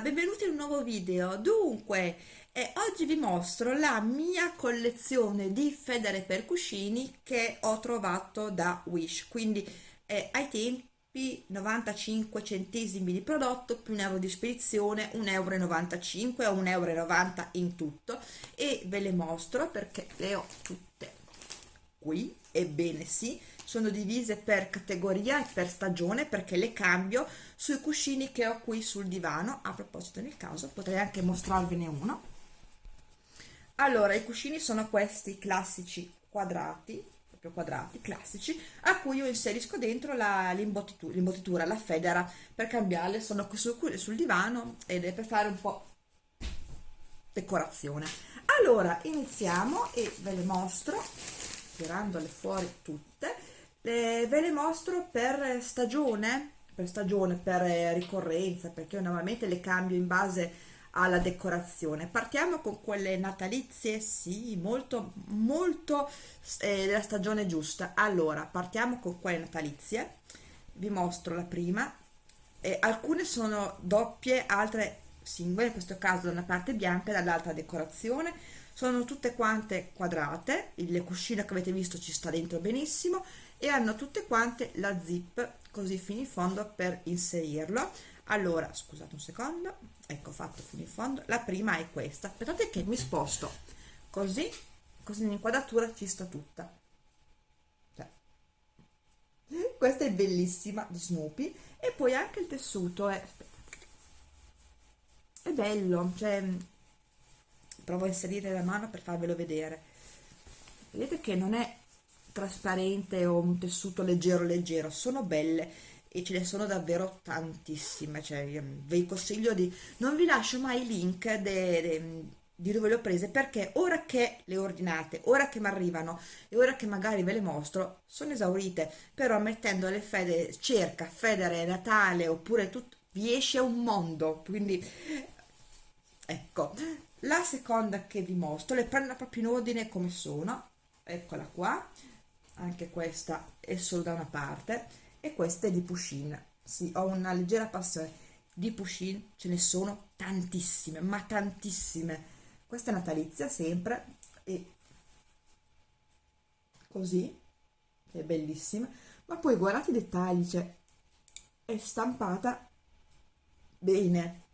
Benvenuti in un nuovo video. Dunque, eh, oggi vi mostro la mia collezione di federe per cuscini che ho trovato da Wish, quindi eh, ai tempi 95 centesimi di prodotto più un euro di spedizione, 1,95 euro o 1,90 euro in tutto. E ve le mostro perché le ho tutte qui, ebbene sì, sono divise per categoria e per stagione perché le cambio sui cuscini che ho qui sul divano. A proposito nel caso potrei anche mostrarvene uno. Allora i cuscini sono questi classici quadrati proprio quadrati classici a cui io inserisco dentro l'imbottitura, la federa per cambiarle. Sono qui sul, sul divano ed è per fare un po' decorazione. Allora iniziamo e ve le mostro tirandole fuori tutte le, ve le mostro per stagione per stagione per ricorrenza perché io normalmente le cambio in base alla decorazione. Partiamo con quelle natalizie sì molto molto eh, della stagione giusta. Allora partiamo con quelle natalizie. Vi mostro la prima. Eh, alcune sono doppie altre singole in questo caso da una parte bianca e dall'altra decorazione. Sono tutte quante quadrate. Il cuscino che avete visto ci sta dentro benissimo e hanno tutte quante la zip così fino in fondo per inserirlo. Allora scusate un secondo. Ecco fatto fino in fondo. La prima è questa. Aspettate che mi sposto. Così così l'inquadratura ci sta tutta. Cioè. questa è bellissima di Snoopy. E poi anche il tessuto è, è bello cioè provo a inserire la mano per farvelo vedere. Vedete che non è trasparente o un tessuto leggero leggero sono belle e ce ne sono davvero tantissime cioè vi consiglio di non vi lascio mai i link de, de, di dove le ho prese perché ora che le ordinate ora che mi arrivano e ora che magari ve le mostro sono esaurite però mettendo le fede cerca federe natale oppure tutto vi esce un mondo quindi ecco. La seconda che vi mostro le prendo proprio in ordine come sono eccola qua anche questa è solo da una parte e questa è di Pushin sì, ho una leggera passione di Pushin ce ne sono tantissime ma tantissime. Questa è natalizia sempre e così è bellissima. Ma poi guardate i dettagli cioè è stampata bene.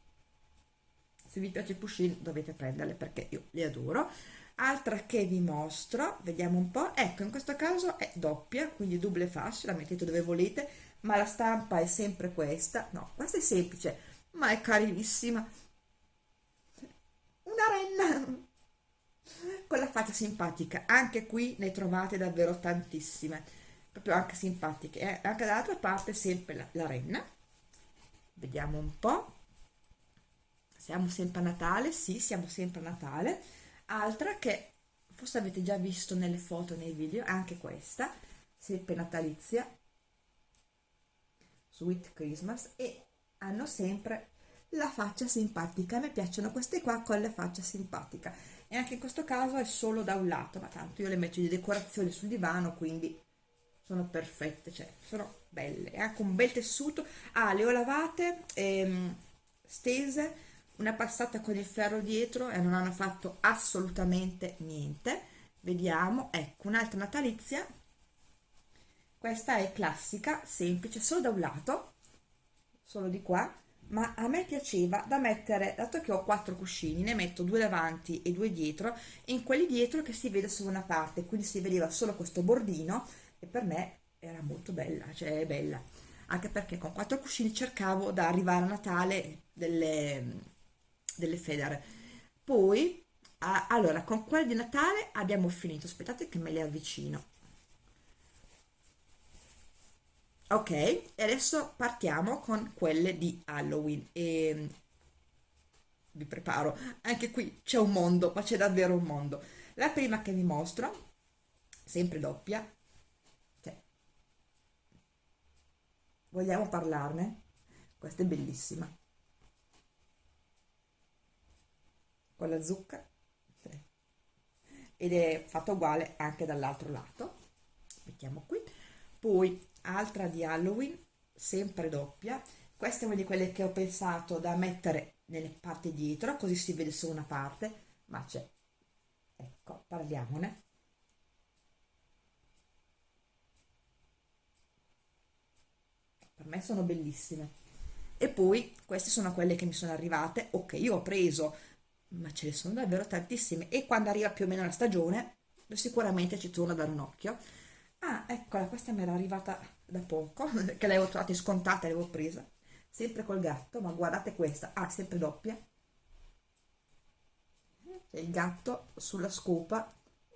Se vi piace Pushin dovete prenderle perché io le adoro altra che vi mostro vediamo un po' ecco in questo caso è doppia quindi double fascia la mettete dove volete ma la stampa è sempre questa. No questa è semplice ma è carinissima una renna con la faccia simpatica anche qui ne trovate davvero tantissime proprio anche simpatiche eh? anche dall'altra parte sempre la, la renna. Vediamo un po' siamo sempre a Natale sì siamo sempre a Natale altra che forse avete già visto nelle foto nei video anche questa sempre natalizia Sweet Christmas e hanno sempre la faccia simpatica. A me piacciono queste qua con la faccia simpatica. E anche in questo caso è solo da un lato ma tanto io le metto di decorazione sul divano quindi sono perfette cioè sono belle. E anche un bel tessuto. Ah le ho lavate ehm, stese una passata con il ferro dietro e non hanno fatto assolutamente niente. Vediamo ecco un'altra natalizia. Questa è classica semplice solo da un lato solo di qua ma a me piaceva da mettere dato che ho quattro cuscini ne metto due davanti e due dietro e in quelli dietro che si vede solo una parte quindi si vedeva solo questo bordino e per me era molto bella cioè è bella. Anche perché con quattro cuscini cercavo da arrivare a Natale delle delle federe. Poi ah, allora con quelle di Natale abbiamo finito. Aspettate che me le avvicino. Ok e adesso partiamo con quelle di Halloween. E vi preparo. Anche qui c'è un mondo ma c'è davvero un mondo. La prima che vi mostro sempre doppia cioè, vogliamo parlarne? Questa è bellissima con la zucca. Ed è fatto uguale anche dall'altro lato. Mettiamo qui. Poi altra di Halloween sempre doppia. Questa è una di quelle che ho pensato da mettere nelle parti dietro così si vede solo una parte ma c'è. Ecco parliamone. Per me sono bellissime. E poi queste sono quelle che mi sono arrivate. O che io ho preso ma ce ne sono davvero tantissime. E quando arriva più o meno la stagione sicuramente ci torno a dare un occhio. Ah eccola questa mi era arrivata da poco che l'avevo trovata scontata l'avevo presa. Sempre col gatto ma guardate questa. Ah, sempre doppia. Il gatto sulla scopa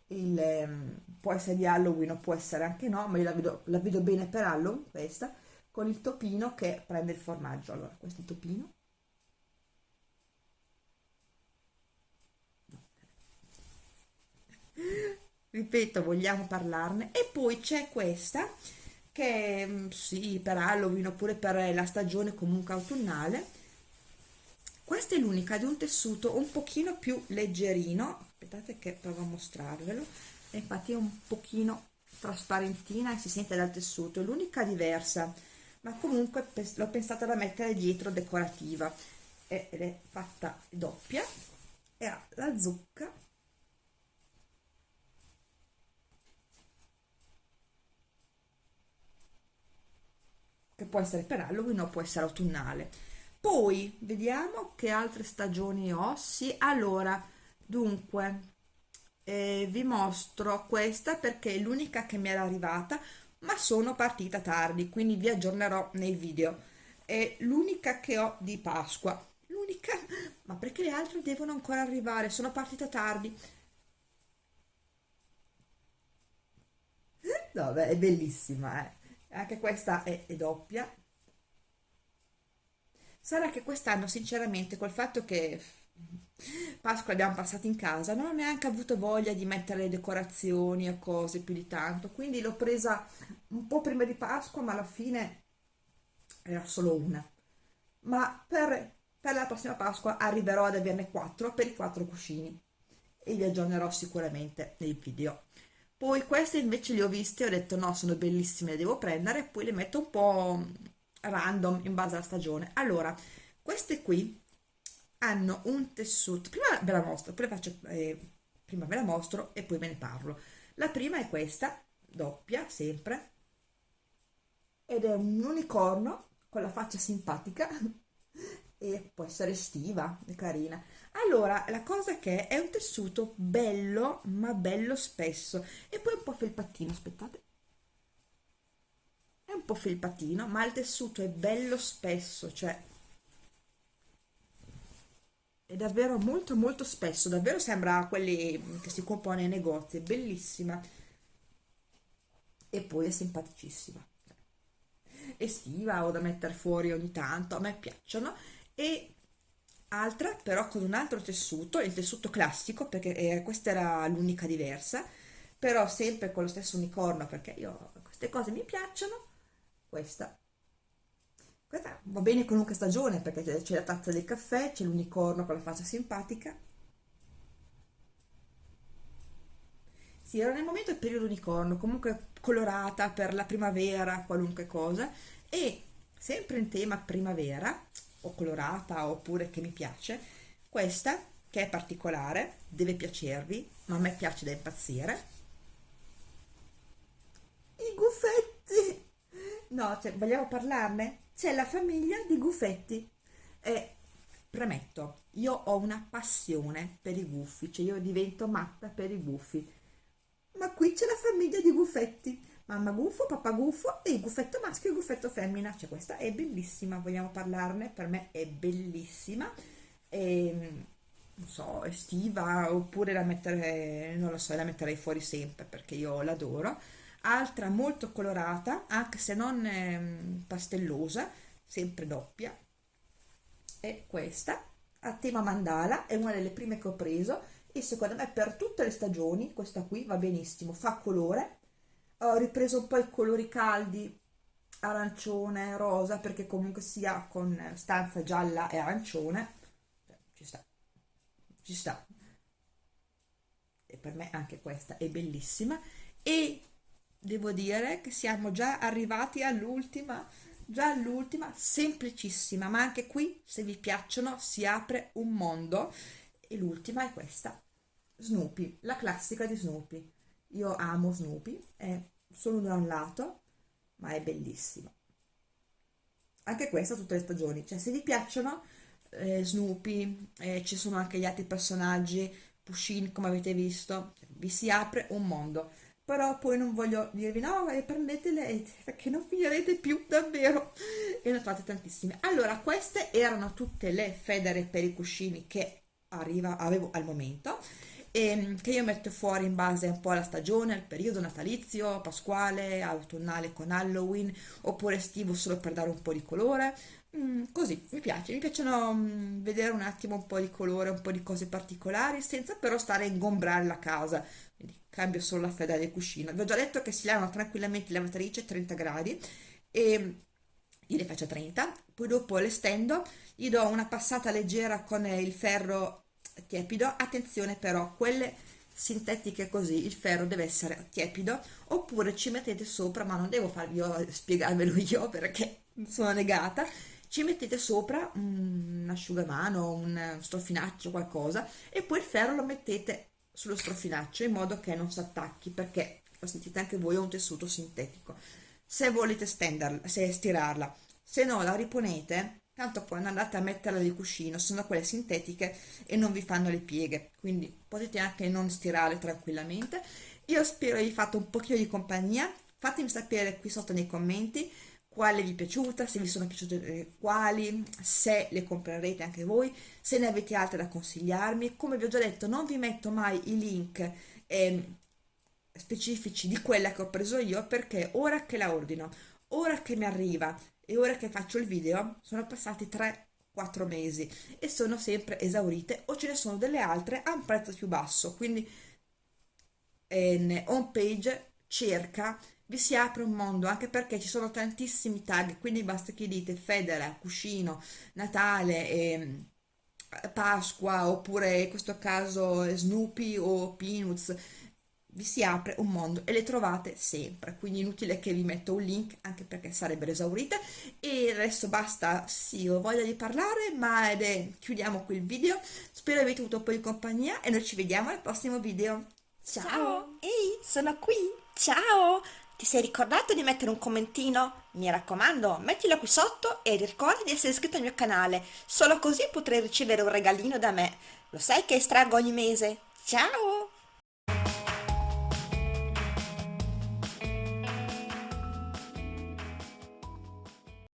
il, um, può essere di Halloween o può essere anche no ma io la vedo, la vedo bene per Halloween questa con il topino che prende il formaggio. Allora questo è il topino ripeto vogliamo parlarne. E poi c'è questa che mm, sì per Halloween oppure per la stagione comunque autunnale. Questa è l'unica di un tessuto un pochino più leggerino. Aspettate che provo a mostrarvelo. Infatti è un pochino trasparentina e si sente dal tessuto. È l'unica diversa ma comunque l'ho pensata da mettere dietro decorativa. Ed è fatta doppia. E ha la zucca può essere per Halloween o può essere autunnale poi vediamo che altre stagioni ho sì allora dunque eh, vi mostro questa perché è l'unica che mi era arrivata ma sono partita tardi, quindi vi aggiornerò nei video. È l'unica che ho di Pasqua. L'unica, ma perché le altre devono ancora arrivare? Sono partita tardi. No, beh, è bellissima, eh. Anche questa è, è doppia. Sarà che quest'anno, sinceramente, col fatto che Pasqua l'abbiamo passata in casa, non ho neanche avuto voglia di mettere decorazioni o cose più di tanto, quindi l'ho presa un po' prima di Pasqua, ma alla fine era solo una. Ma per, per la prossima Pasqua arriverò ad averne quattro per i quattro cuscini e vi aggiornerò sicuramente nei video. Poi queste invece le ho viste ho detto no, sono bellissime, le devo prendere, poi le metto un po' random in base alla stagione. Allora, queste qui hanno un tessuto prima ve la mostro poi faccio eh, prima ve la mostro e poi ve ne parlo la prima è questa doppia sempre ed è un unicorno con la faccia simpatica e può essere estiva e carina. Allora la cosa che è un tessuto bello ma bello spesso. E poi un po' felpattino aspettate. È un po' felpattino ma il tessuto è bello spesso cioè è davvero molto molto spesso. Davvero sembra quelli che si compone nei negozi è bellissima. E poi è simpaticissima. Estiva o da mettere fuori ogni tanto a me piacciono e altra però con un altro tessuto il tessuto classico perché eh, questa era l'unica diversa però sempre con lo stesso unicorno perché io queste cose mi piacciono questa questa va bene qualunque stagione perché c'è la tazza del caffè, c'è l'unicorno con la faccia simpatica. Sì, era nel momento del periodo unicorno, comunque colorata per la primavera, qualunque cosa, e sempre in tema primavera, o colorata oppure che mi piace, questa che è particolare, deve piacervi, ma a me piace da impazzire. I guffetti! No, cioè, vogliamo parlarne? c'è la famiglia di Guffetti e premetto, io ho una passione per i gufi, cioè io divento matta per i gufi, ma qui c'è la famiglia di Guffetti, mamma gufo, papà gufo e il guffetto maschio e il guffetto femmina, cioè questa è bellissima, vogliamo parlarne? Per me è bellissima, e, ehm, non so, estiva oppure la mettere, non lo so, la metterei fuori sempre perché io l'adoro, altra molto colorata anche se non eh, pastellosa sempre doppia e questa a tema mandala è una delle prime che ho preso. E secondo me per tutte le stagioni questa qui va benissimo. Fa colore ho ripreso un po' i colori caldi arancione rosa perché comunque sia con stanza gialla e arancione ci sta. Ci sta. E per me anche questa è bellissima. E devo dire che siamo già arrivati all'ultima già l'ultima semplicissima ma anche qui se vi piacciono si apre un mondo. E l'ultima è questa Snoopy la classica di Snoopy io amo Snoopy è solo da un lato ma è bellissima anche questa tutte le stagioni. Cioè se vi piacciono eh, Snoopy eh, ci sono anche gli altri personaggi Pushin come avete visto vi si apre un mondo. Però poi non voglio dirvi no e prendetele perché non finirete più davvero. E ne trovate tantissime. Allora queste erano tutte le federe per i cuscini che arriva, avevo al momento e ehm, che io metto fuori in base un po' alla stagione, al periodo natalizio, pasquale, autunnale con Halloween oppure estivo solo per dare un po' di colore. Mm, così, mi piace, mi piacciono mm, vedere un attimo un po' di colore, un po' di cose particolari senza però stare a ingombrare la casa. Quindi cambio solo la federa del vi ho già detto che si lavano tranquillamente lavatrice a 30 gradi e io le faccio a 30 poi dopo le stendo gli do una passata leggera con il ferro tiepido. Attenzione però quelle sintetiche così il ferro deve essere tiepido oppure ci mettete sopra ma non devo farvi io, spiegarvelo io perché sono negata ci mettete sopra un asciugamano un strofinaccio qualcosa e poi il ferro lo mettete sullo strofinaccio in modo che non si attacchi perché lo sentite anche voi è un tessuto sintetico. Se volete stenderla se stirarla se no la riponete tanto quando andate a metterla di cuscino sono quelle sintetiche e non vi fanno le pieghe quindi potete anche non stirare tranquillamente io spero di fatto un pochino di compagnia fatemi sapere qui sotto nei commenti quale vi è piaciuta, se vi sono piaciute quali, se le comprerete anche voi, se ne avete altre da consigliarmi. Come vi ho già detto, non vi metto mai i link eh, specifici di quella che ho preso io perché ora che la ordino, ora che mi arriva e ora che faccio il video sono passati 3-4 mesi e sono sempre esaurite o ce ne sono delle altre a un prezzo più basso. Quindi in home page cerca vi si apre un mondo anche perché ci sono tantissimi tag quindi basta che dite Federa, Cuscino, Natale e Pasqua oppure in questo caso Snoopy o Peanuts vi si apre un mondo e le trovate sempre quindi inutile che vi metto un link anche perché sarebbero esaurite e adesso basta sì ho voglia di parlare ma ed è, chiudiamo qui il video spero avete avuto un po' di compagnia e noi ci vediamo al prossimo video ciao, ciao. ehi sono qui ciao ti sei ricordato di mettere un commentino? Mi raccomando, mettilo qui sotto e ricorda di essere iscritto al mio canale, solo così potrai ricevere un regalino da me. Lo sai che estraggo ogni mese? Ciao!